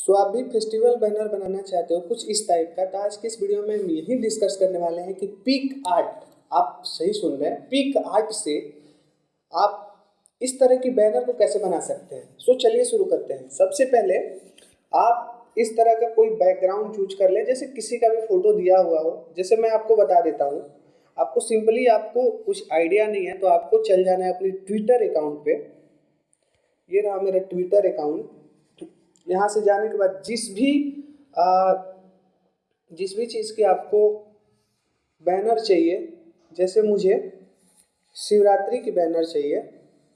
सो आप भी festival banner बनाना चाहते हो, कुछ इस टाइप का तो आज की इस वीडियो में हम यही डिस्कस करने वाले हैं कि पिक आर्ट आप सही सुन रहे हैं पिक आर्ट से आप इस तरह की बैनर को कैसे बना सकते हैं? सो चलिए शुरू करते हैं। सबसे पहले आप इस तरह का कोई बैकग्राउंड चूज़ कर लें, जैसे किसी का भी फ़ोटो दिया हुआ हो। जैसे मैं आपको बता देता हूँ, आपको सिंपली आपको कुछ आइडिया नहीं है तो आपको चल जाना है अपने ट्विटर अकाउंट पे। ये रहा मेरा ट्विटर अकाउंट यहाँ से जाने के बाद जिस भी आ, जिस भी चीज़ की आपको बैनर चाहिए जैसे मुझे शिवरात्रि की बैनर चाहिए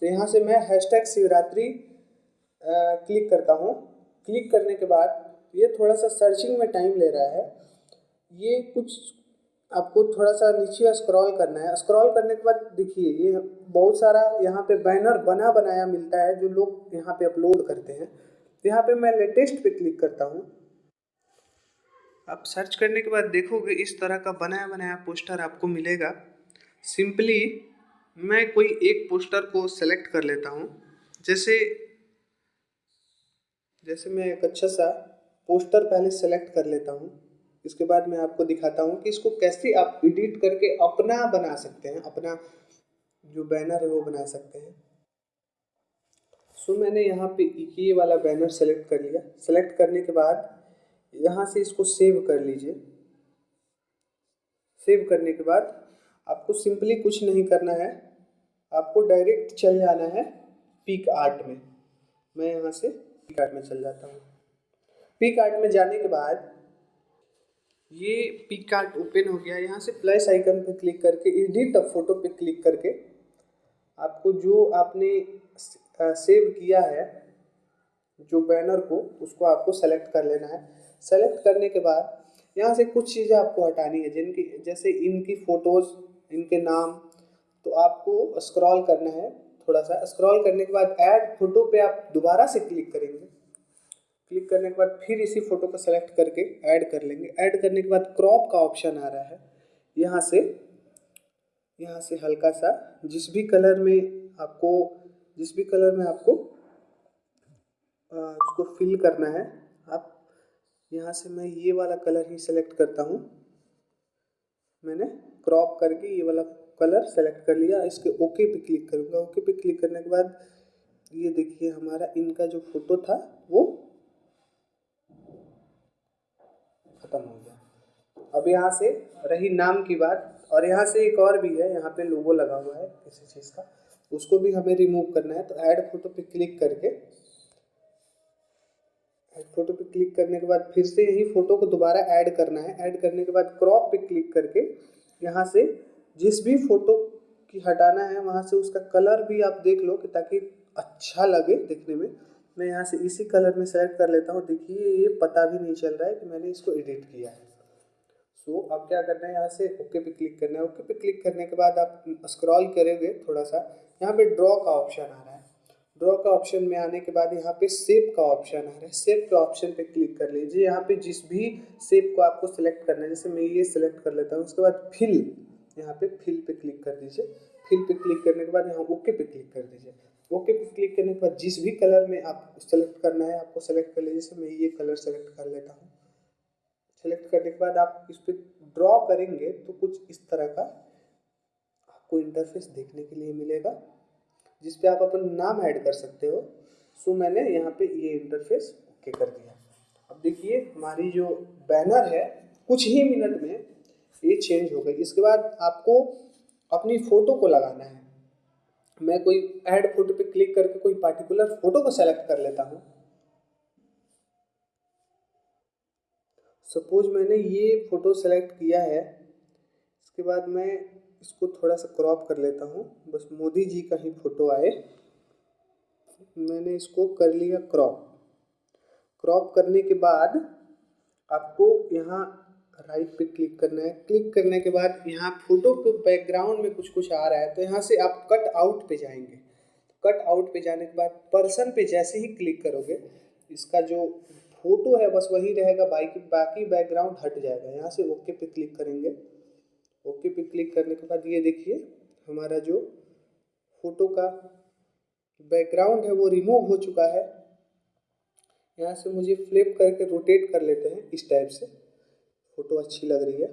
तो यहाँ से मैं हैशटैग शिवरात्रि क्लिक करता हूँ। क्लिक करने के बाद ये थोड़ा सा सर्चिंग में टाइम ले रहा है। ये कुछ आपको थोड़ा सा नीचे स्क्रॉल करना है। स्क्रॉल करने के बाद देखिए ये बहुत सारा यहाँ पे बैनर बना बनाया मिलता है जो लोग यहाँ पे अपलोड करते हैं। यहाँ पे मैं लेटेस्ट पे क्लिक करता हूँ। आप सर्च करने के बाद देखोगे इस तरह का बनाया बनाया पोस्टर आपको मिलेगा। सिंपली मैं कोई एक पोस्टर को सेलेक्ट कर लेता हूँ। जैसे जैसे मैं एक अच्छा सा पोस्टर पहले सेलेक्ट कर लेता हूँ। इसके बाद मैं आपको दिखाता हूँ कि इसको कैसे आप एडिट करके अपना बना सकते हैं, अपना जो बैनर है वो बना सकते हैं। सो मैंने यहाँ पे ये वाला बैनर सेलेक्ट कर लिया। सेलेक्ट करने के बाद यहाँ से इसको सेव कर लीजिए। सेव करने के बाद आपको सिंपली कुछ नहीं करना है। आपको डायरेक्ट चल जाना है पीक आर्ट में। मैं यहाँ से पीक आर्ट में चल जाता हूँ। पीक आर्ट में जाने के बाद ये पिक कार्ड ओपन हो गया। यहाँ से प्लस आइकन पे क्लिक करके एडिट फ़ोटो पे क्लिक करके आपको जो आपने सेव किया है, जो बैनर को, उसको आपको सेलेक्ट कर लेना है। सेलेक्ट करने के बाद, यहाँ से कुछ चीज़ें आपको हटानी है, जिनकी, जैसे इनकी फ़ोटोज़ इनके नाम तो आपको स्क्रॉल करना है थोड़ा सा स्क्रॉल करने के बाद ऐड फ़ोटो पे आप दोबारा से क्लिक करेंगे। क्लिक करने के बाद फिर इसी फ़ोटो को सेलेक्ट करके ऐड कर लेंगे। ऐड करने के बाद क्रॉप का ऑप्शन आ रहा है। यहाँ से यहाँ से हल्का सा जिस भी कलर में आपको जिस भी कलर में आपको उसको फिल करना है, आप यहाँ से मैं ये वाला कलर ही सेलेक्ट करता हूँ। मैंने क्रॉप करके ये वाला कलर सेलेक्ट कर लिया, इसके ओके पे क्लिक करूँगा। ओके पे क्लिक करने के बाद, ये देखिए हमारा इनका जो फ़ोटो था, वो ख़त्म हो गया। अब यहाँ से रही नाम की बात, और यहाँ से एक और भी है, यहाँ पे लोगो लगा हुआ है, किसी चीज़ का। उसको भी हमें रिमूव करना है। तो ऐड फ़ोटो पे क्लिक करके ऐड फ़ोटो पे क्लिक करने के बाद फिर से यही फ़ोटो को दोबारा ऐड करना है। ऐड करने के बाद क्रॉप पे क्लिक करके यहाँ से जिस भी फ़ोटो की हटाना है, वहाँ से उसका कलर भी आप देख लो कि ताकि अच्छा लगे देखने में। मैं यहाँ से इसी कलर में सेलेक्ट कर लेता हूँ। देखिए, ये पता भी नहीं चल रहा है कि मैंने इसको एडिट किया है। सो so, अब क्या करना है? यहाँ से ओके पे क्लिक करना है। ओके पे क्लिक करने के बाद आप स्क्रॉल करेंगे थोड़ा सा यहाँ पे ड्रॉ का ऑप्शन आ रहा है। ड्रॉ का ऑप्शन में आने के बाद यहाँ पे सेप का ऑप्शन आ रहा है। सेप के ऑप्शन पे क्लिक कर लीजिए। यहाँ पे जिस भी सेप को आपको सिलेक्ट करना है जैसे मैं ये सिलेक्ट कर लेता हूँ उसके बाद फिल यहाँ पे फिल पे क्लिक कर दीजिए। फिल पे क्लिक करने के बाद यहाँ ओके पे क्लिक कर दीजिए। ओके पे क्लिक करने के बाद जिस भी कलर में आप सेलेक्ट करना है आपको सेलेक्ट कर लीजिए। जैसे मैं ये कलर सेलेक्ट कर लेता हूँ। सेलेक्ट करने के बाद आप इस पर ड्रॉ करेंगे तो कुछ इस तरह का आपको इंटरफेस देखने के लिए मिलेगा, जिस पे आप अपना नाम ऐड कर सकते हो। सो मैंने यहाँ पे ये इंटरफेस ओके कर दिया। अब देखिए, हमारी जो बैनर है, कुछ ही मिनट में ये चेंज हो गई। इसके बाद आपको अपनी फ़ोटो को लगाना है। मैं कोई ऐड फ़ोटो पे क्लिक करके कोई पार्टिकुलर फ़ोटो को सेलेक्ट कर लेता हूँ। सपोज़ मैंने ये फ़ोटो सेलेक्ट किया है, इसके बाद मैं इसको थोड़ा सा क्रॉप कर लेता हूँ। बस मोदी जी का ही फ़ोटो आए। मैंने इसको कर लिया क्रॉप क्रॉप करने के बाद आपको यहाँ राइट पे क्लिक करना है। क्लिक करने के बाद यहाँ फ़ोटो के बैकग्राउंड में कुछ कुछ आ रहा है तो यहाँ से आप कट आउट पे जाएँगे। कट आउट पे जाने के बाद पर्सन पे जैसे ही क्लिक करोगे, इसका जो फ़ोटो है, बस वही रहेगा, बाकी बाकी बैकग्राउंड हट जाएगा। यहाँ से ओके पे क्लिक करेंगे। ओके पे क्लिक करने के बाद ये देखिए, हमारा जो फ़ोटो का बैकग्राउंड है, वो रिमूव हो चुका है। यहाँ से मुझे फ्लिप करके रोटेट कर लेते हैं इस टाइप से। फ़ोटो अच्छी लग रही है।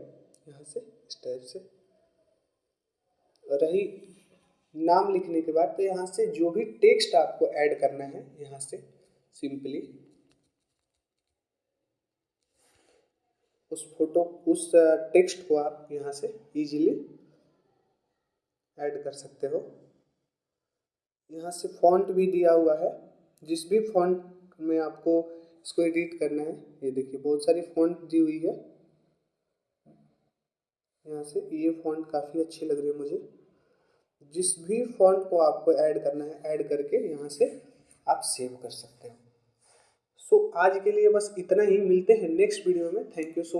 यहाँ से इस टाइप से। रही नाम लिखने के बाद तो यहाँ से जो भी टेक्स्ट आपको ऐड करना है, यहाँ से सिंपली उस फ़ोटो उस टेक्स्ट को आप यहाँ से इजीली ऐड कर सकते हो। यहाँ से फॉन्ट भी दिया हुआ है। जिस भी फॉन्ट में आपको इसको एडिट करना है ये देखिए बहुत सारी फॉन्ट दी हुई है। यहाँ से ये फॉन्ट काफ़ी अच्छी लग रही है मुझे। जिस भी फॉन्ट को आपको ऐड करना है ऐड करके यहाँ से आप सेव कर सकते हो। सो so, आज के लिए बस इतना ही। मिलते हैं नेक्स्ट वीडियो में। Thank you so much